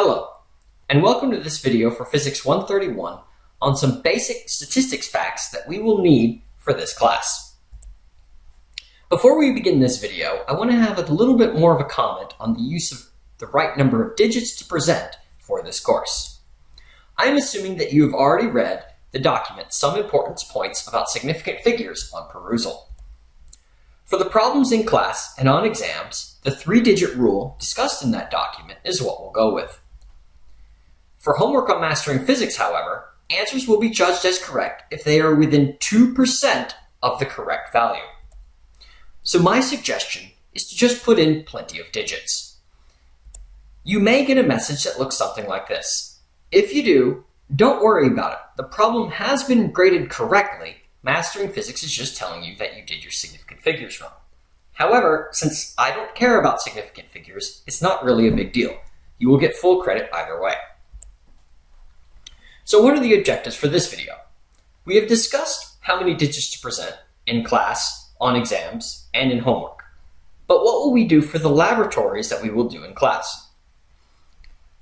Hello, and welcome to this video for Physics 131 on some basic statistics facts that we will need for this class. Before we begin this video, I want to have a little bit more of a comment on the use of the right number of digits to present for this course. I am assuming that you have already read the document Some Importance Points About Significant Figures on Perusall. For the problems in class and on exams, the three-digit rule discussed in that document is what we'll go with. For homework on mastering physics, however, answers will be judged as correct if they are within 2% of the correct value. So my suggestion is to just put in plenty of digits. You may get a message that looks something like this. If you do, don't worry about it. The problem has been graded correctly. Mastering physics is just telling you that you did your significant figures wrong. However, since I don't care about significant figures, it's not really a big deal. You will get full credit either way. So what are the objectives for this video? We have discussed how many digits to present in class, on exams, and in homework. But what will we do for the laboratories that we will do in class?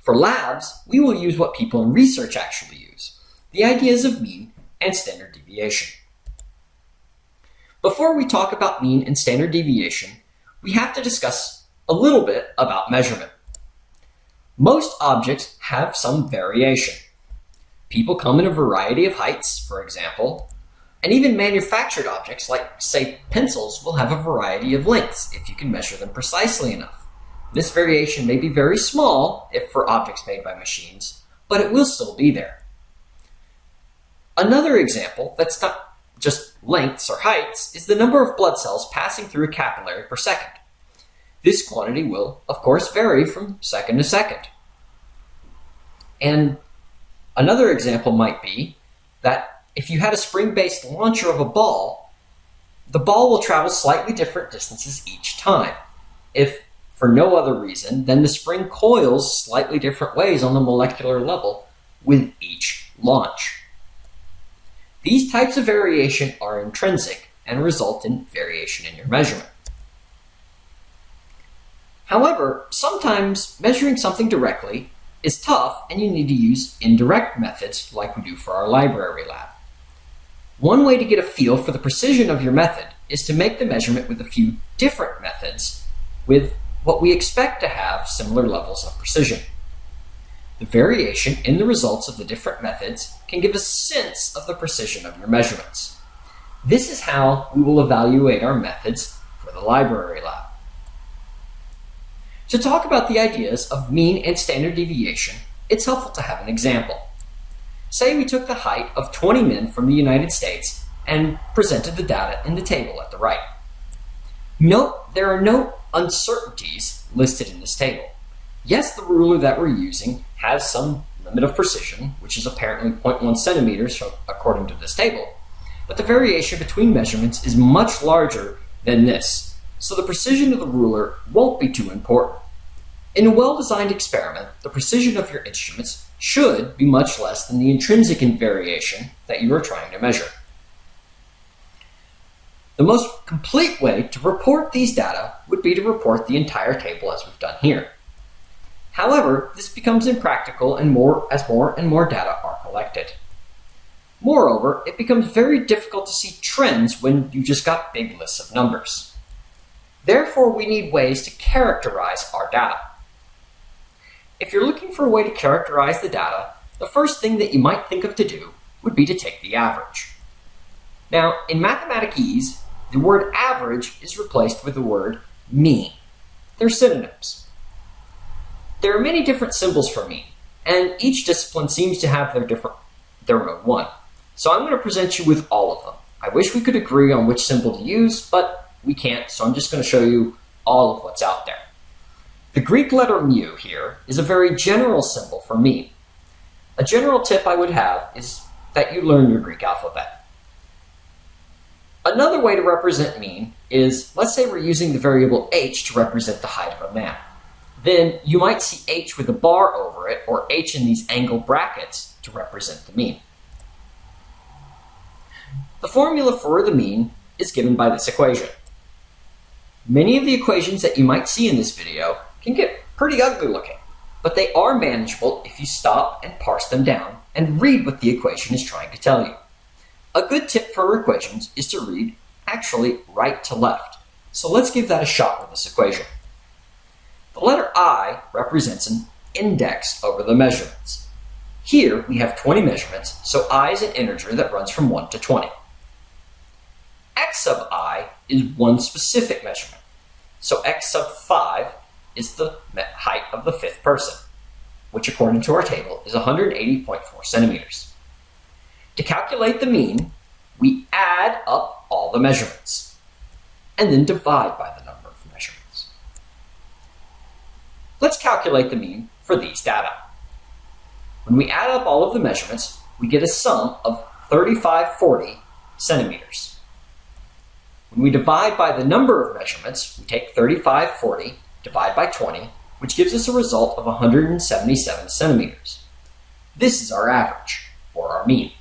For labs, we will use what people in research actually use, the ideas of mean and standard deviation. Before we talk about mean and standard deviation, we have to discuss a little bit about measurement. Most objects have some variation. People come in a variety of heights, for example, and even manufactured objects like, say, pencils will have a variety of lengths if you can measure them precisely enough. This variation may be very small if for objects made by machines, but it will still be there. Another example that's not just lengths or heights is the number of blood cells passing through a capillary per second. This quantity will, of course, vary from second to second. And Another example might be that if you had a spring-based launcher of a ball, the ball will travel slightly different distances each time. If for no other reason, then the spring coils slightly different ways on the molecular level with each launch. These types of variation are intrinsic and result in variation in your measurement. However, sometimes measuring something directly is tough and you need to use indirect methods like we do for our library lab. One way to get a feel for the precision of your method is to make the measurement with a few different methods with what we expect to have similar levels of precision. The variation in the results of the different methods can give a sense of the precision of your measurements. This is how we will evaluate our methods for the library lab. To talk about the ideas of mean and standard deviation, it's helpful to have an example. Say we took the height of 20 men from the United States and presented the data in the table at the right. Note there are no uncertainties listed in this table. Yes, the ruler that we're using has some limit of precision, which is apparently 0.1 centimeters according to this table, but the variation between measurements is much larger than this, so the precision of the ruler won't be too important. In a well-designed experiment, the precision of your instruments should be much less than the intrinsic variation that you are trying to measure. The most complete way to report these data would be to report the entire table as we've done here. However, this becomes impractical and more as more and more data are collected. Moreover, it becomes very difficult to see trends when you just got big lists of numbers. Therefore, we need ways to characterize our data. If you're looking for a way to characterize the data, the first thing that you might think of to do would be to take the average. Now, in Mathematic-Ease, the word average is replaced with the word mean. They're synonyms. There are many different symbols for mean, and each discipline seems to have their different their own one. So I'm going to present you with all of them. I wish we could agree on which symbol to use, but we can't, so I'm just going to show you all of what's out there. The Greek letter mu here is a very general symbol for mean. A general tip I would have is that you learn your Greek alphabet. Another way to represent mean is, let's say we're using the variable h to represent the height of a man. Then you might see h with a bar over it, or h in these angle brackets to represent the mean. The formula for the mean is given by this equation. Many of the equations that you might see in this video can get pretty ugly looking, but they are manageable if you stop and parse them down and read what the equation is trying to tell you. A good tip for equations is to read actually right to left. So let's give that a shot with this equation. The letter I represents an index over the measurements. Here we have 20 measurements, so I is an integer that runs from 1 to 20. x sub i is one specific measurement. So x sub 5 is the height of the fifth person, which according to our table is 180.4 centimeters. To calculate the mean, we add up all the measurements and then divide by the number of measurements. Let's calculate the mean for these data. When we add up all of the measurements, we get a sum of 3540 centimeters. When we divide by the number of measurements, we take 3540, divide by 20, which gives us a result of 177 centimeters. This is our average, or our mean.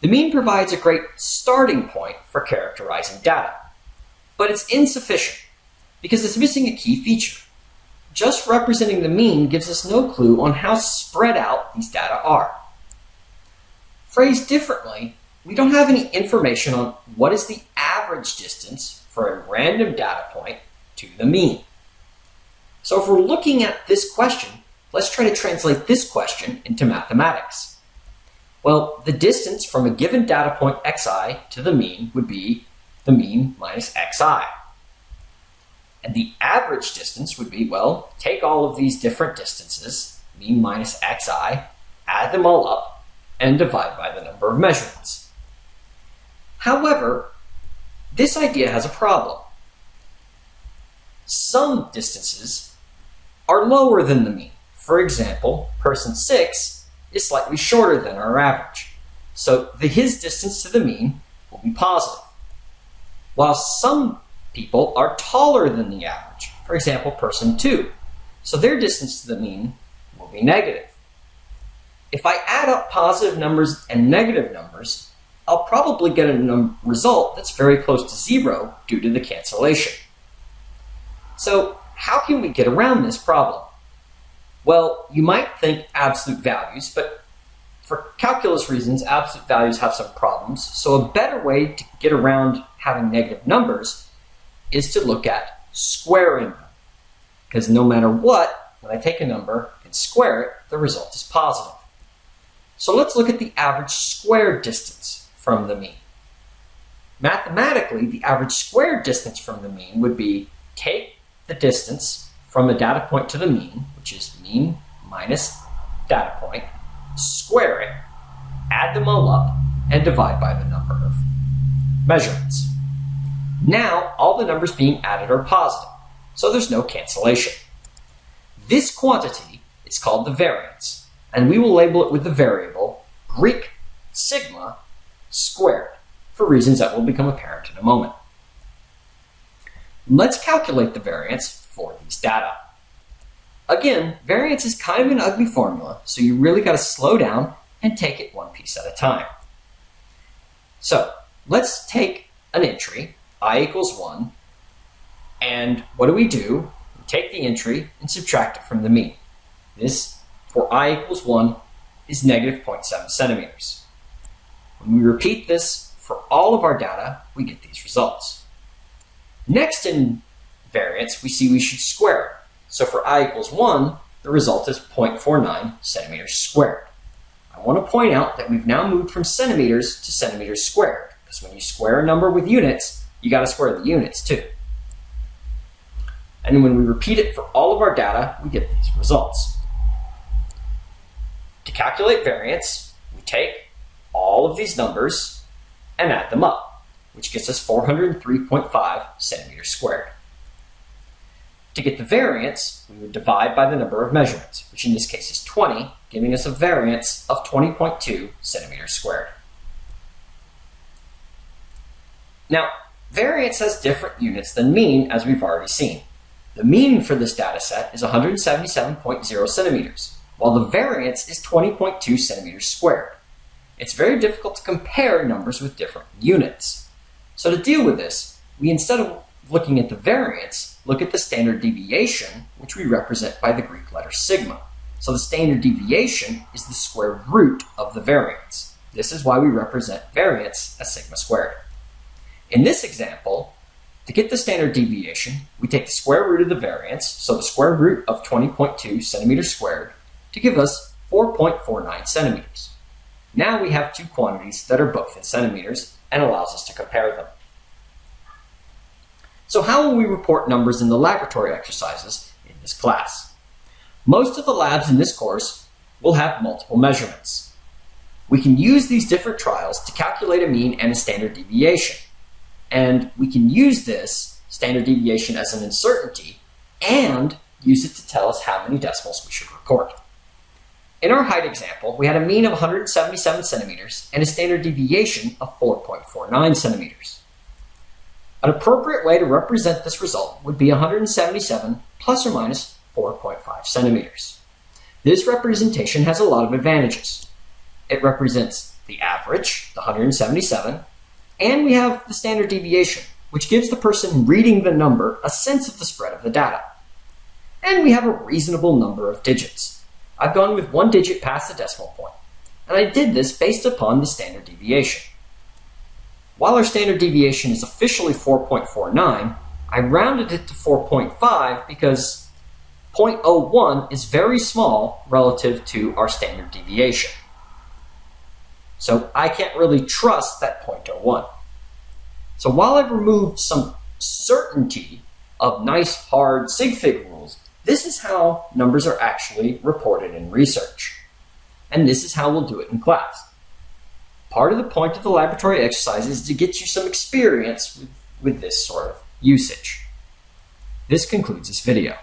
The mean provides a great starting point for characterizing data, but it's insufficient because it's missing a key feature. Just representing the mean gives us no clue on how spread out these data are. Phrased differently, we don't have any information on what is the average distance for a random data point to the mean. So if we're looking at this question, let's try to translate this question into mathematics. Well, the distance from a given data point xi to the mean would be the mean minus xi. And the average distance would be, well, take all of these different distances, mean minus xi, add them all up, and divide by the number of measurements. However, this idea has a problem. Some distances are lower than the mean. For example, person 6 is slightly shorter than our average. So the, his distance to the mean will be positive. While some people are taller than the average, for example, person 2, so their distance to the mean will be negative. If I add up positive numbers and negative numbers, I'll probably get a result that's very close to zero due to the cancellation. So how can we get around this problem? Well, you might think absolute values, but for calculus reasons, absolute values have some problems. So a better way to get around having negative numbers is to look at squaring them. Because no matter what, when I take a number and square it, the result is positive. So let's look at the average squared distance from the mean. Mathematically, the average squared distance from the mean would be take the distance from a data point to the mean, which is mean minus data point, square it, add them all up, and divide by the number of measurements. Now, all the numbers being added are positive, so there's no cancellation. This quantity is called the variance, and we will label it with the variable Greek sigma squared for reasons that will become apparent in a moment. Let's calculate the variance for these data. Again, variance is kind of an ugly formula, so you really got to slow down and take it one piece at a time. So let's take an entry, i equals 1, and what do we do? We take the entry and subtract it from the mean. This, for i equals 1, is negative 0.7 centimeters. When we repeat this for all of our data, we get these results. Next in variance, we see we should square it. So for i equals 1, the result is 0.49 centimeters squared. I want to point out that we've now moved from centimeters to centimeters squared, because when you square a number with units, you got to square the units too. And when we repeat it for all of our data, we get these results. To calculate variance, we take all of these numbers and add them up, which gets us 403.5 centimeters squared. To get the variance, we would divide by the number of measurements, which in this case is 20, giving us a variance of 20.2 centimeters squared. Now, variance has different units than mean, as we've already seen. The mean for this data set is 177.0 centimeters, while the variance is 20.2 centimeters squared. It's very difficult to compare numbers with different units. So to deal with this, we instead of looking at the variance, look at the standard deviation, which we represent by the Greek letter sigma. So the standard deviation is the square root of the variance. This is why we represent variance as sigma squared. In this example, to get the standard deviation, we take the square root of the variance, so the square root of 20.2 centimeters squared, to give us 4.49 centimeters. Now we have two quantities that are both in centimeters and allows us to compare them. So how will we report numbers in the laboratory exercises in this class? Most of the labs in this course will have multiple measurements. We can use these different trials to calculate a mean and a standard deviation. And we can use this standard deviation as an uncertainty and use it to tell us how many decimals we should report. In our height example, we had a mean of 177 centimeters and a standard deviation of 4.49 centimeters. An appropriate way to represent this result would be 177 plus or minus 4.5 centimeters. This representation has a lot of advantages. It represents the average, the 177, and we have the standard deviation, which gives the person reading the number a sense of the spread of the data. And we have a reasonable number of digits. I've gone with one digit past the decimal point, and I did this based upon the standard deviation. While our standard deviation is officially 4.49, I rounded it to 4.5 because 0.01 is very small relative to our standard deviation. So I can't really trust that 0.01. So while I've removed some certainty of nice hard sig fig rules, this is how numbers are actually reported in research. And this is how we'll do it in class. Part of the point of the laboratory exercise is to get you some experience with, with this sort of usage. This concludes this video.